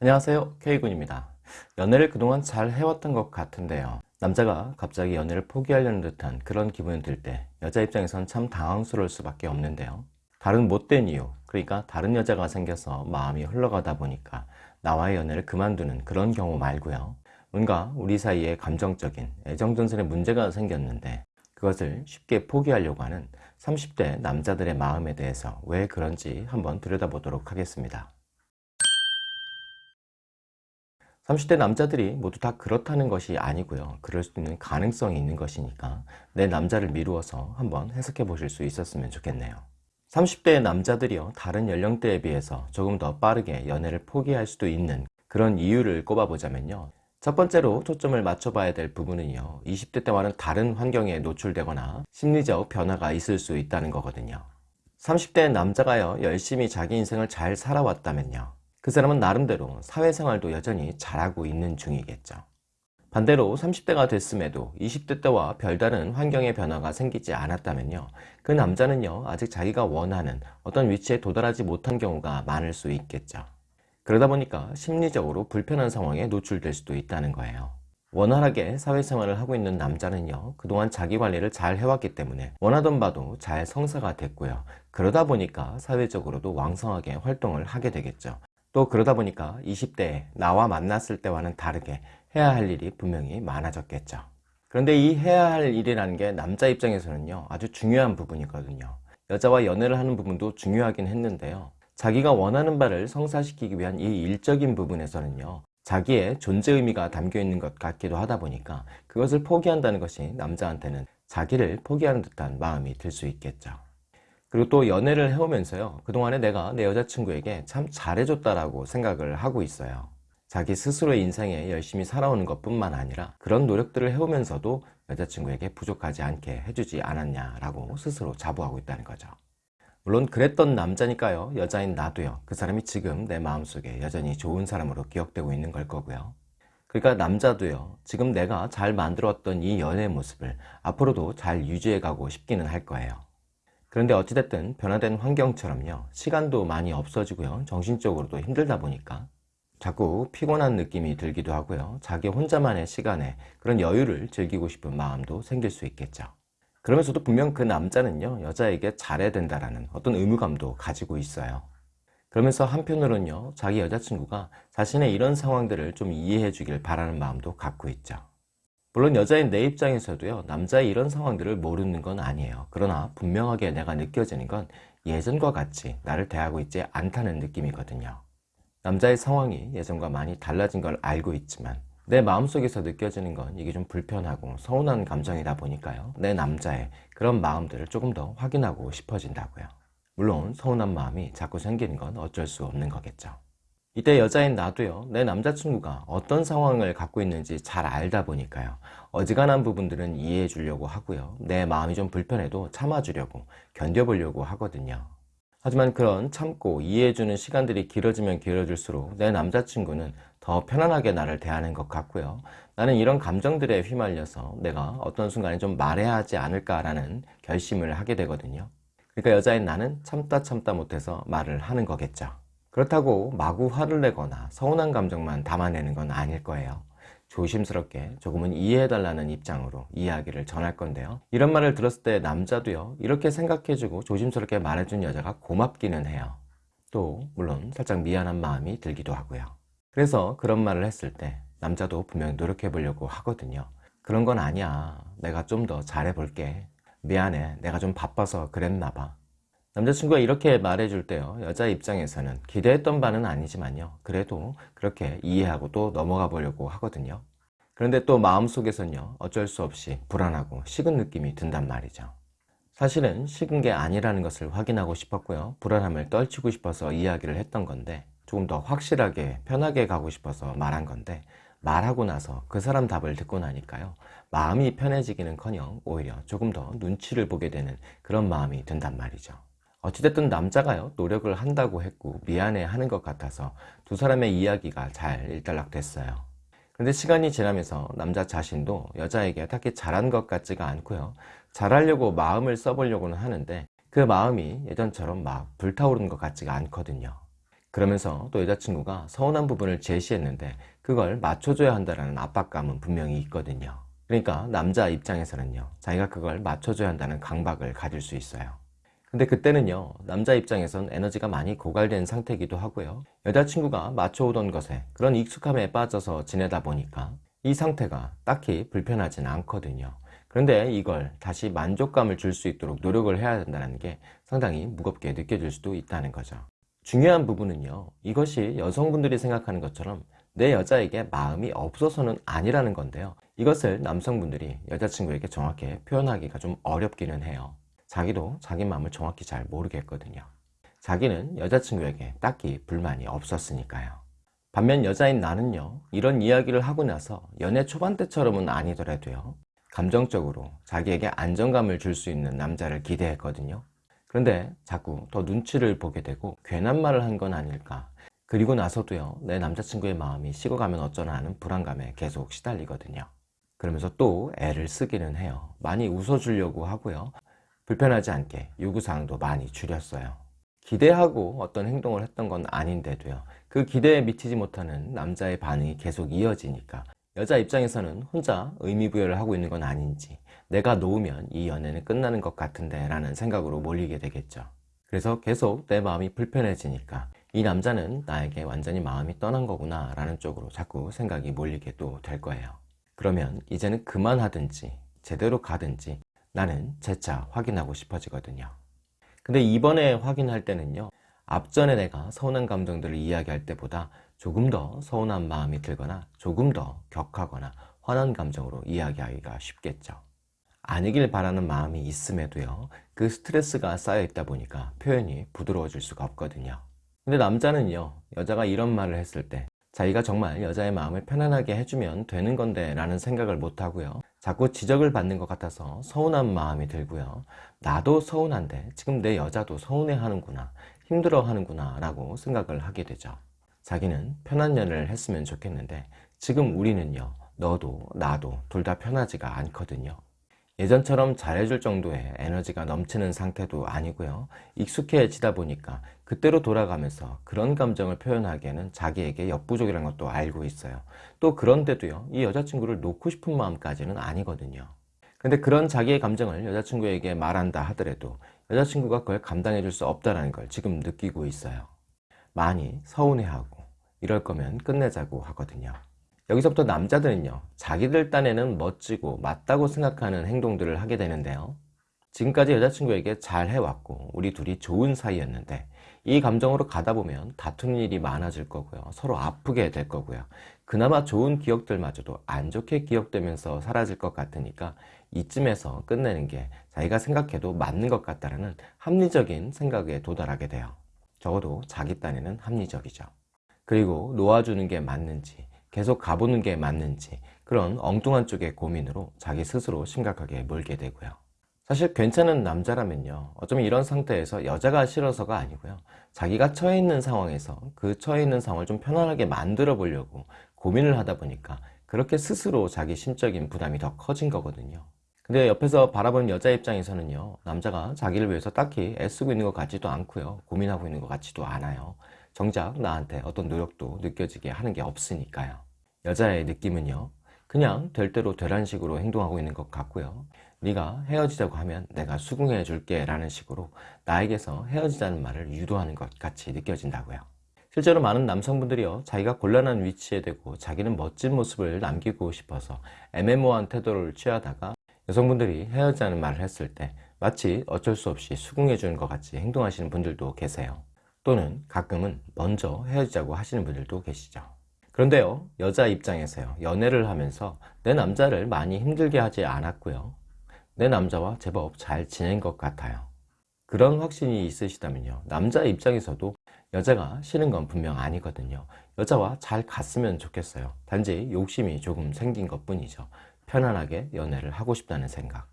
안녕하세요. K군입니다. 연애를 그동안 잘 해왔던 것 같은데요. 남자가 갑자기 연애를 포기하려는 듯한 그런 기분이 들 때 여자 입장에선 참 당황스러울 수밖에 없는데요. 다른 못된 이유 그러니까 다른 여자가 생겨서 마음이 흘러가다 보니까 나와의 연애를 그만두는 그런 경우 말고요. 뭔가 우리 사이에 감정적인 애정전선에 문제가 생겼는데 그것을 쉽게 포기하려고 하는 30대 남자들의 마음에 대해서 왜 그런지 한번 들여다보도록 하겠습니다. 30대 남자들이 모두 다 그렇다는 것이 아니고요. 그럴 수 있는 가능성이 있는 것이니까 내 남자를 미루어서 한번 해석해 보실 수 있었으면 좋겠네요. 30대의 남자들이요. 다른 연령대에 비해서 조금 더 빠르게 연애를 포기할 수도 있는 그런 이유를 꼽아보자면요. 첫 번째로 초점을 맞춰봐야 될 부분은요 20대 때와는 다른 환경에 노출되거나 심리적 변화가 있을 수 있다는 거거든요 30대 남자가요 열심히 자기 인생을 잘 살아왔다면요 그 사람은 나름대로 사회생활도 여전히 잘하고 있는 중이겠죠. 반대로 30대가 됐음에도 20대 때와 별다른 환경의 변화가 생기지 않았다면요. 그 남자는요 아직 자기가 원하는 어떤 위치에 도달하지 못한 경우가 많을 수 있겠죠. 그러다 보니까 심리적으로 불편한 상황에 노출될 수도 있다는 거예요. 원활하게 사회생활을 하고 있는 남자는요 그동안 자기관리를 잘 해왔기 때문에 원하던 바도 잘 성사가 됐고요. 그러다 보니까 사회적으로도 왕성하게 활동을 하게 되겠죠 또 그러다 보니까 20대에 나와 만났을 때와는 다르게 해야 할 일이 분명히 많아졌겠죠. 그런데 이 해야 할 일이라는 게 남자 입장에서는요 아주 중요한 부분이거든요. 여자와 연애를 하는 부분도 중요하긴 했는데요. 자기가 원하는 바를 성사시키기 위한 이 일적인 부분에서는요 자기의 존재 의미가 담겨 있는 것 같기도 하다 보니까 그것을 포기한다는 것이 남자한테는 자기를 포기하는 듯한 마음이 들 수 있겠죠 그리고 또 연애를 해오면서요. 그동안에 내가 내 여자친구에게 참 잘해줬다라고 생각을 하고 있어요. 자기 스스로의 인생에 열심히 살아오는 것 뿐만 아니라 그런 노력들을 해오면서도 여자친구에게 부족하지 않게 해주지 않았냐라고 스스로 자부하고 있다는 거죠. 물론 그랬던 남자니까요. 여자인 나도요. 그 사람이 지금 내 마음속에 여전히 좋은 사람으로 기억되고 있는 걸 거고요. 그러니까 남자도요. 지금 내가 잘 만들었던 이 연애 모습을 앞으로도 잘 유지해 가고 싶기는 할 거예요 그런데 어찌됐든 변화된 환경처럼요 시간도 많이 없어지고요 정신적으로도 힘들다 보니까 자꾸 피곤한 느낌이 들기도 하고요 자기 혼자만의 시간에 그런 여유를 즐기고 싶은 마음도 생길 수 있겠죠. 그러면서도 분명 그 남자는요 여자에게 잘해야 된다라는 어떤 의무감도 가지고 있어요. 그러면서 한편으로는요 자기 여자친구가 자신의 이런 상황들을 좀 이해해 주길 바라는 마음도 갖고 있죠 물론 여자인 내 입장에서도요 남자의 이런 상황들을 모르는 건 아니에요. 그러나 분명하게 내가 느껴지는 건 예전과 같이 나를 대하고 있지 않다는 느낌이거든요. 남자의 상황이 예전과 많이 달라진 걸 알고 있지만 내 마음속에서 느껴지는 건 이게 좀 불편하고 서운한 감정이다 보니까요 내 남자의 그런 마음들을 조금 더 확인하고 싶어진다고요. 물론 서운한 마음이 자꾸 생기는 건 어쩔 수 없는 거겠죠 이때 여자인 나도요 내 남자친구가 어떤 상황을 갖고 있는지 잘 알다 보니까요. 어지간한 부분들은 이해해 주려고 하고요. 내 마음이 좀 불편해도 참아주려고 견뎌보려고 하거든요. 하지만 그런 참고 이해해주는 시간들이 길어지면 길어질수록 내 남자친구는 더 편안하게 나를 대하는 것 같고요. 나는 이런 감정들에 휘말려서 내가 어떤 순간에 좀 말해야 하지 않을까라는 결심을 하게 되거든요. 그러니까 여자인 나는 참다 참다 못해서 말을 하는 거겠죠 그렇다고 마구 화를 내거나 서운한 감정만 담아내는 건 아닐 거예요. 조심스럽게 조금은 이해해달라는 입장으로 이야기를 전할 건데요. 이런 말을 들었을 때 남자도요 이렇게 생각해주고 조심스럽게 말해준 여자가 고맙기는 해요. 또 물론 살짝 미안한 마음이 들기도 하고요. 그래서 그런 말을 했을 때 남자도 분명히 노력해 보려고 하거든요. 그런 건 아니야. 내가 좀 더 잘해 볼게. 미안해. 내가 좀 바빠서 그랬나 봐 남자친구가 이렇게 말해줄 때요. 여자 입장에서는 기대했던 바는 아니지만요. 그래도 그렇게 이해하고 또 넘어가 보려고 하거든요. 그런데 또 마음속에선요 어쩔 수 없이 불안하고 식은 느낌이 든단 말이죠. 사실은 식은 게 아니라는 것을 확인하고 싶었고요. 불안함을 떨치고 싶어서 이야기를 했던 건데 조금 더 확실하게 편하게 가고 싶어서 말한 건데 말하고 나서 그 사람 답을 듣고 나니까요. 마음이 편해지기는 커녕 오히려 조금 더 눈치를 보게 되는 그런 마음이 든단 말이죠 어찌됐든 남자가요 노력을 한다고 했고 미안해 하는 것 같아서 두 사람의 이야기가 잘 일단락 됐어요 근데 시간이 지나면서 남자 자신도 여자에게 딱히 잘한 것 같지가 않고요 잘하려고 마음을 써보려고는 하는데 그 마음이 예전처럼 막 불타오르는 것 같지가 않거든요 그러면서 또 여자친구가 서운한 부분을 제시했는데 그걸 맞춰줘야 한다는 압박감은 분명히 있거든요. 그러니까 남자 입장에서는요, 자기가 그걸 맞춰줘야 한다는 강박을 가질 수 있어요. 근데 그때는요, 남자 입장에선 에너지가 많이 고갈된 상태이기도 하고요. 여자친구가 맞춰오던 것에 그런 익숙함에 빠져서 지내다 보니까 이 상태가 딱히 불편하진 않거든요. 그런데 이걸 다시 만족감을 줄 수 있도록 노력을 해야 된다는 게 상당히 무겁게 느껴질 수도 있다는 거죠. 중요한 부분은요, 이것이 여성분들이 생각하는 것처럼 내 여자에게 마음이 없어서는 아니라는 건데요. 이것을 남성분들이 여자친구에게 정확히 표현하기가 좀 어렵기는 해요. 자기도 자기 마음을 정확히 잘 모르겠거든요. 자기는 여자친구에게 딱히 불만이 없었으니까요. 반면 여자인 나는요, 이런 이야기를 하고 나서 연애 초반 때처럼은 아니더라도요, 감정적으로 자기에게 안정감을 줄 수 있는 남자를 기대했거든요. 그런데 자꾸 더 눈치를 보게 되고 괜한 말을 한 건 아닐까. 그리고 나서도요, 내 남자친구의 마음이 식어가면 어쩌나 하는 불안감에 계속 시달리거든요. 그러면서 또 애를 쓰기는 해요. 많이 웃어주려고 하고요. 불편하지 않게 요구사항도 많이 줄였어요. 기대하고 어떤 행동을 했던 건 아닌데도요. 그 기대에 미치지 못하는 남자의 반응이 계속 이어지니까 여자 입장에서는 혼자 의미부여를 하고 있는 건 아닌지 내가 놓으면 이 연애는 끝나는 것 같은데 라는 생각으로 몰리게 되겠죠. 그래서 계속 내 마음이 불편해지니까 이 남자는 나에게 완전히 마음이 떠난 거구나 라는 쪽으로 자꾸 생각이 몰리게 또 될 거예요. 그러면 이제는 그만하든지 제대로 가든지 나는 재차 확인하고 싶어지거든요. 근데 이번에 확인할 때는요. 앞전에 내가 서운한 감정들을 이야기할 때보다 조금 더 서운한 마음이 들거나 조금 더 격하거나 화난 감정으로 이야기하기가 쉽겠죠. 아니길 바라는 마음이 있음에도요. 그 스트레스가 쌓여 있다 보니까 표현이 부드러워질 수가 없거든요. 근데 남자는요. 여자가 이런 말을 했을 때 자기가 정말 여자의 마음을 편안하게 해주면 되는 건데 라는 생각을 못하고요. 자꾸 지적을 받는 것 같아서 서운한 마음이 들고요. 나도 서운한데 지금 내 여자도 서운해 하는구나, 힘들어 하는구나 라고 생각을 하게 되죠. 자기는 편한 연애를 했으면 좋겠는데 지금 우리는요, 너도 나도 둘 다 편하지가 않거든요. 예전처럼 잘해줄 정도의 에너지가 넘치는 상태도 아니고요. 익숙해지다 보니까 그때로 돌아가면서 그런 감정을 표현하기에는 자기에게 역부족이라는 것도 알고 있어요. 또 그런데도요. 이 여자친구를 놓고 싶은 마음까지는 아니거든요. 근데 그런 자기의 감정을 여자친구에게 말한다 하더라도 여자친구가 그걸 감당해 줄 수 없다는 걸 지금 느끼고 있어요. 많이 서운해하고 이럴 거면 끝내자고 하거든요. 여기서부터 남자들은요 자기들 딴에는 멋지고 맞다고 생각하는 행동들을 하게 되는데요 지금까지 여자친구에게 잘 해왔고 우리 둘이 좋은 사이였는데 이 감정으로 가다 보면 다투는 일이 많아질 거고요. 서로 아프게 될 거고요. 그나마 좋은 기억들마저도 안 좋게 기억되면서 사라질 것 같으니까 이쯤에서 끝내는 게 자기가 생각해도 맞는 것 같다는 합리적인 생각에 도달하게 돼요. 적어도 자기 딴에는 합리적이죠. 그리고 놓아주는 게 맞는지 계속 가보는 게 맞는지 그런 엉뚱한 쪽의 고민으로 자기 스스로 심각하게 몰게 되고요. 사실 괜찮은 남자라면요. 어쩌면 이런 상태에서 여자가 싫어서가 아니고요. 자기가 처해 있는 상황에서 그 처해 있는 상황을 좀 편안하게 만들어 보려고 고민을 하다 보니까 그렇게 스스로 자기 심적인 부담이 더 커진 거거든요. 근데 옆에서 바라보는 여자 입장에서는요. 남자가 자기를 위해서 딱히 애쓰고 있는 것 같지도 않고요. 고민하고 있는 것 같지도 않아요. 정작 나한테 어떤 노력도 느껴지게 하는 게 없으니까요. 여자의 느낌은요. 그냥 될 대로 되란 식으로 행동하고 있는 것 같고요. 네가 헤어지자고 하면 내가 수긍해 줄게 라는 식으로 나에게서 헤어지자는 말을 유도하는 것 같이 느껴진다고요. 실제로 많은 남성분들이요 자기가 곤란한 위치에 대고 자기는 멋진 모습을 남기고 싶어서 애매모호한 태도를 취하다가 여성분들이 헤어지자는 말을 했을 때 마치 어쩔 수 없이 수긍해 주는 것 같이 행동하시는 분들도 계세요. 또는 가끔은 먼저 헤어지자고 하시는 분들도 계시죠. 그런데요, 여자 입장에서요, 연애를 하면서 내 남자를 많이 힘들게 하지 않았고요. 내 남자와 제법 잘 지낸 것 같아요. 그런 확신이 있으시다면요, 남자 입장에서도 여자가 싫은 건 분명 아니거든요. 여자와 잘 갔으면 좋겠어요. 단지 욕심이 조금 생긴 것 뿐이죠. 편안하게 연애를 하고 싶다는 생각.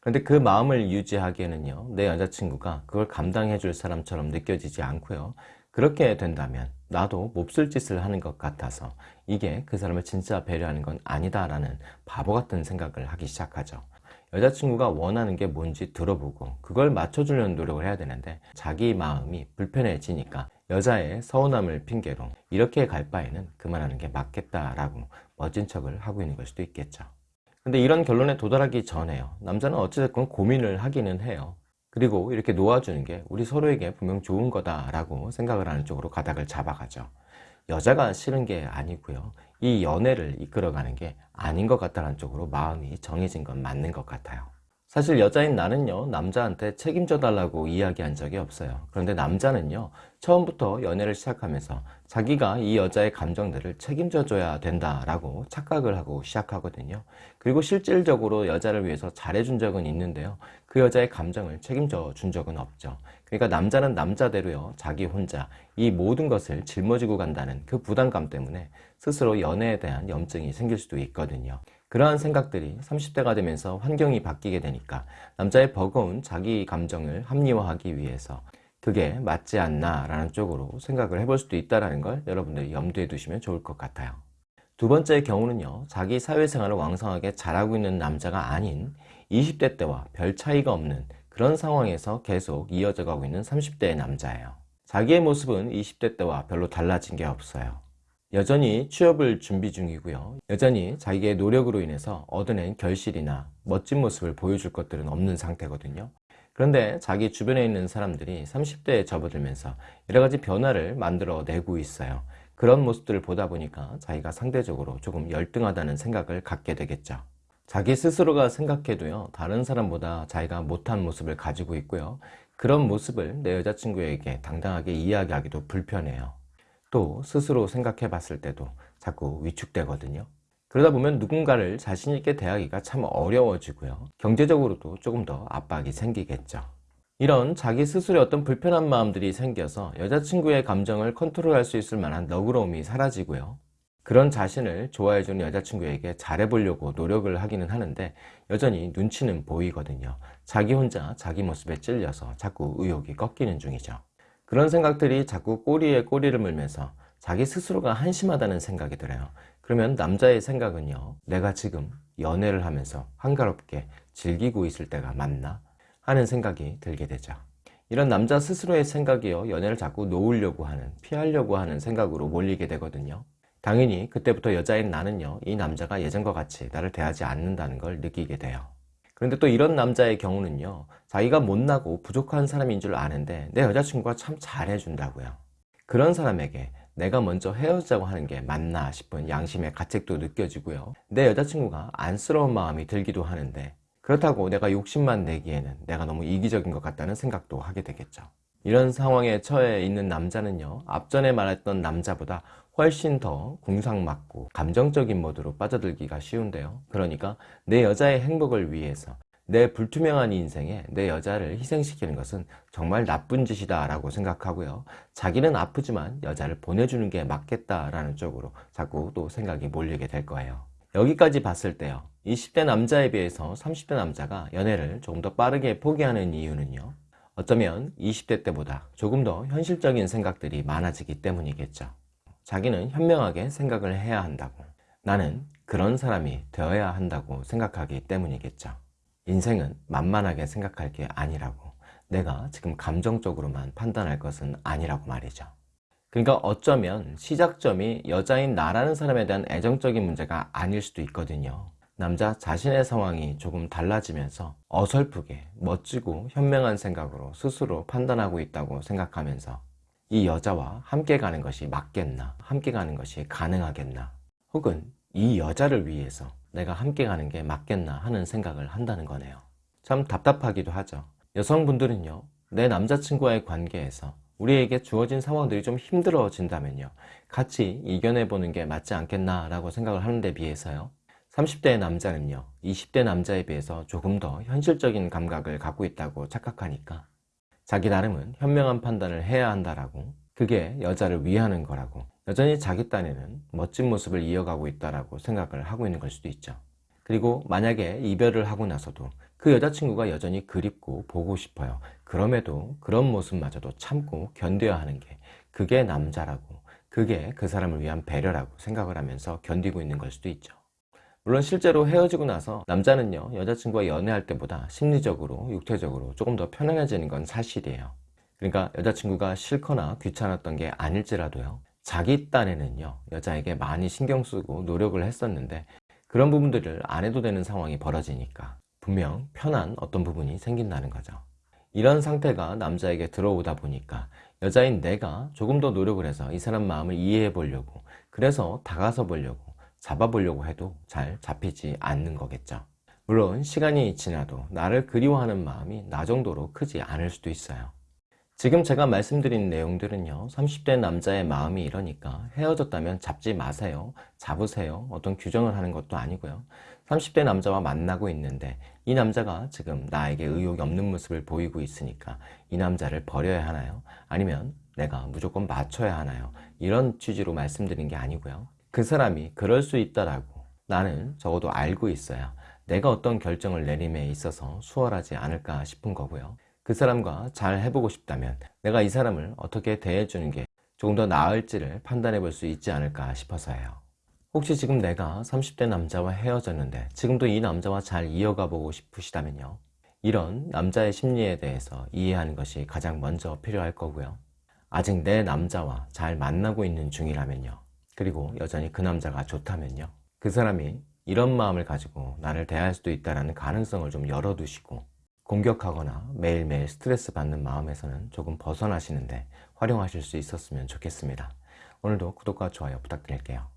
그런데 그 마음을 유지하기에는요 내 여자친구가 그걸 감당해 줄 사람처럼 느껴지지 않고요 그렇게 된다면 나도 몹쓸 짓을 하는 것 같아서 이게 그 사람을 진짜 배려하는 건 아니다 라는 바보 같은 생각을 하기 시작하죠 여자친구가 원하는 게 뭔지 들어보고 그걸 맞춰주려는 노력을 해야 되는데 자기 마음이 불편해지니까 여자의 서운함을 핑계로 이렇게 갈 바에는 그만하는 게 맞겠다라고 멋진 척을 하고 있는 걸 수도 있겠죠. 근데 이런 결론에 도달하기 전에요. 남자는 어찌됐건 고민을 하기는 해요. 그리고 이렇게 놓아주는 게 우리 서로에게 분명 좋은 거다라고 생각을 하는 쪽으로 가닥을 잡아가죠. 여자가 싫은 게 아니고요. 이 연애를 이끌어가는 게 아닌 것 같다는 쪽으로 마음이 정해진 건 맞는 것 같아요. 사실 여자인 나는요 남자한테 책임져 달라고 이야기한 적이 없어요 그런데 남자는요 처음부터 연애를 시작하면서 자기가 이 여자의 감정들을 책임져 줘야 된다라고 착각을 하고 시작하거든요 그리고 실질적으로 여자를 위해서 잘해준 적은 있는데요 그 여자의 감정을 책임져 준 적은 없죠. 그러니까 남자는 남자대로요. 자기 혼자. 이 모든 것을 짊어지고 간다는 그 부담감 때문에 스스로 연애에 대한 염증이 생길 수도 있거든요. 그러한 생각들이 30대가 되면서 환경이 바뀌게 되니까 남자의 버거운 자기 감정을 합리화하기 위해서 그게 맞지 않나 라는 쪽으로 생각을 해볼 수도 있다는 걸 여러분들이 염두에 두시면 좋을 것 같아요. 두 번째 경우는요. 자기 사회생활을 왕성하게 잘하고 있는 남자가 아닌 20대 때와 별 차이가 없는 그런 상황에서 계속 이어져 가고 있는 30대의 남자예요 자기의 모습은 20대 때와 별로 달라진 게 없어요 여전히 취업을 준비 중이고요. 여전히 자기의 노력으로 인해서 얻어낸 결실이나 멋진 모습을 보여줄 것들은 없는 상태거든요. 그런데 자기 주변에 있는 사람들이 30대에 접어들면서 여러가지 변화를 만들어내고 있어요. 그런 모습들을 보다 보니까 자기가 상대적으로 조금 열등하다는 생각을 갖게 되겠죠. 자기 스스로가 생각해도요 다른 사람보다 자기가 못한 모습을 가지고 있고요 그런 모습을 내 여자친구에게 당당하게 이야기하기도 불편해요 또 스스로 생각해 봤을 때도 자꾸 위축되거든요. 그러다 보면 누군가를 자신있게 대하기가 참 어려워지고요. 경제적으로도 조금 더 압박이 생기겠죠. 이런 자기 스스로의 어떤 불편한 마음들이 생겨서 여자친구의 감정을 컨트롤할 수 있을 만한 너그러움이 사라지고요. 그런 자신을 좋아해주는 여자친구에게 잘해보려고 노력을 하기는 하는데 여전히 눈치는 보이거든요. 자기 혼자 자기 모습에 찔려서 자꾸 의욕이 꺾이는 중이죠. 그런 생각들이 자꾸 꼬리에 꼬리를 물면서 자기 스스로가 한심하다는 생각이 들어요 그러면 남자의 생각은요 내가 지금 연애를 하면서 한가롭게 즐기고 있을 때가 맞나? 하는 생각이 들게 되죠 이런 남자 스스로의 생각이요 연애를 자꾸 놓으려고 하는 피하려고 하는 생각으로 몰리게 되거든요 당연히 그때부터 여자인 나는요 이 남자가 예전과 같이 나를 대하지 않는다는 걸 느끼게 돼요. 그런데 또 이런 남자의 경우는요 자기가 못나고 부족한 사람인 줄 아는데 내 여자친구가 참 잘해준다고요. 그런 사람에게 내가 먼저 헤어지자고 하는 게 맞나 싶은 양심의 가책도 느껴지고요. 내 여자친구가 안쓰러운 마음이 들기도 하는데 그렇다고 내가 욕심만 내기에는 내가 너무 이기적인 것 같다는 생각도 하게 되겠죠 이런 상황에 처해 있는 남자는요 앞전에 말했던 남자보다 훨씬 더 궁상맞고 감정적인 모드로 빠져들기가 쉬운데요. 그러니까 내 여자의 행복을 위해서 내 불투명한 인생에 내 여자를 희생시키는 것은 정말 나쁜 짓이다 라고 생각하고요. 자기는 아프지만 여자를 보내주는 게 맞겠다 라는 쪽으로 자꾸 또 생각이 몰리게 될 거예요. 여기까지 봤을 때요 20대 남자에 비해서 30대 남자가 연애를 조금 더 빠르게 포기하는 이유는요 어쩌면 20대 때보다 조금 더 현실적인 생각들이 많아지기 때문이겠죠. 자기는 현명하게 생각을 해야 한다고. 나는 그런 사람이 되어야 한다고 생각하기 때문이겠죠. 인생은 만만하게 생각할 게 아니라고. 내가 지금 감정적으로만 판단할 것은 아니라고 말이죠. 그러니까 어쩌면 시작점이 여자인 나라는 사람에 대한 애정적인 문제가 아닐 수도 있거든요 남자 자신의 상황이 조금 달라지면서 어설프게 멋지고 현명한 생각으로 스스로 판단하고 있다고 생각하면서 이 여자와 함께 가는 것이 맞겠나 함께 가는 것이 가능하겠나 혹은 이 여자를 위해서 내가 함께 가는 게 맞겠나 하는 생각을 한다는 거네요. 참 답답하기도 하죠. 여성분들은요 내 남자친구와의 관계에서 우리에게 주어진 상황들이 좀 힘들어진다면요 같이 이겨내보는 게 맞지 않겠나 라고 생각을 하는 데 비해서요 30대의 남자는요 20대 남자에 비해서 조금 더 현실적인 감각을 갖고 있다고 착각하니까 자기 나름은 현명한 판단을 해야 한다라고 그게 여자를 위하는 거라고 여전히 자기 딴에는 멋진 모습을 이어가고 있다라고 생각을 하고 있는 걸 수도 있죠. 그리고 만약에 이별을 하고 나서도 그 여자친구가 여전히 그립고 보고 싶어요. 그럼에도 그런 모습마저도 참고 견뎌야 하는 게 그게 남자라고 그게 그 사람을 위한 배려라고 생각을 하면서 견디고 있는 걸 수도 있죠 물론 실제로 헤어지고 나서 남자는요 여자친구와 연애할 때보다 심리적으로 육체적으로 조금 더 편안해지는 건 사실이에요 그러니까 여자친구가 싫거나 귀찮았던 게 아닐지라도요. 자기 딴에는요, 여자에게 많이 신경 쓰고 노력을 했었는데 그런 부분들을 안 해도 되는 상황이 벌어지니까 분명 편한 어떤 부분이 생긴다는 거죠. 이런 상태가 남자에게 들어오다 보니까 여자인 내가 조금 더 노력을 해서 이 사람 마음을 이해해 보려고 그래서 다가서 보려고 잡아보려고 해도 잘 잡히지 않는 거겠죠. 물론 시간이 지나도 나를 그리워하는 마음이 나 정도로 크지 않을 수도 있어요. 지금 제가 말씀드린 내용들은요 30대 남자의 마음이 이러니까 헤어졌다면 잡지 마세요 잡으세요 어떤 규정을 하는 것도 아니고요 30대 남자와 만나고 있는데 이 남자가 지금 나에게 의욕이 없는 모습을 보이고 있으니까 이 남자를 버려야 하나요 아니면 내가 무조건 맞춰야 하나요 이런 취지로 말씀드린 게 아니고요 그 사람이 그럴 수 있다라고 나는 적어도 알고 있어야 내가 어떤 결정을 내림에 있어서 수월하지 않을까 싶은 거고요 그 사람과 잘 해보고 싶다면 내가 이 사람을 어떻게 대해주는 게 조금 더 나을지를 판단해 볼 수 있지 않을까 싶어서예요. 혹시 지금 내가 30대 남자와 헤어졌는데 지금도 이 남자와 잘 이어가 보고 싶으시다면요. 이런 남자의 심리에 대해서 이해하는 것이 가장 먼저 필요할 거고요. 아직 내 남자와 잘 만나고 있는 중이라면요. 그리고 여전히 그 남자가 좋다면요. 그 사람이 이런 마음을 가지고 나를 대할 수도 있다는 가능성을 좀 열어두시고 공격하거나 매일매일 스트레스 받는 마음에서는 조금 벗어나시는데 활용하실 수 있었으면 좋겠습니다. 오늘도 구독과 좋아요 부탁드릴게요.